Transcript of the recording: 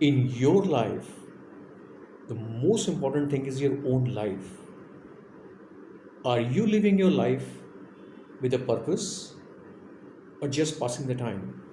in your life, the most important thing is your own life. Are you living your life with a purpose or just passing the time?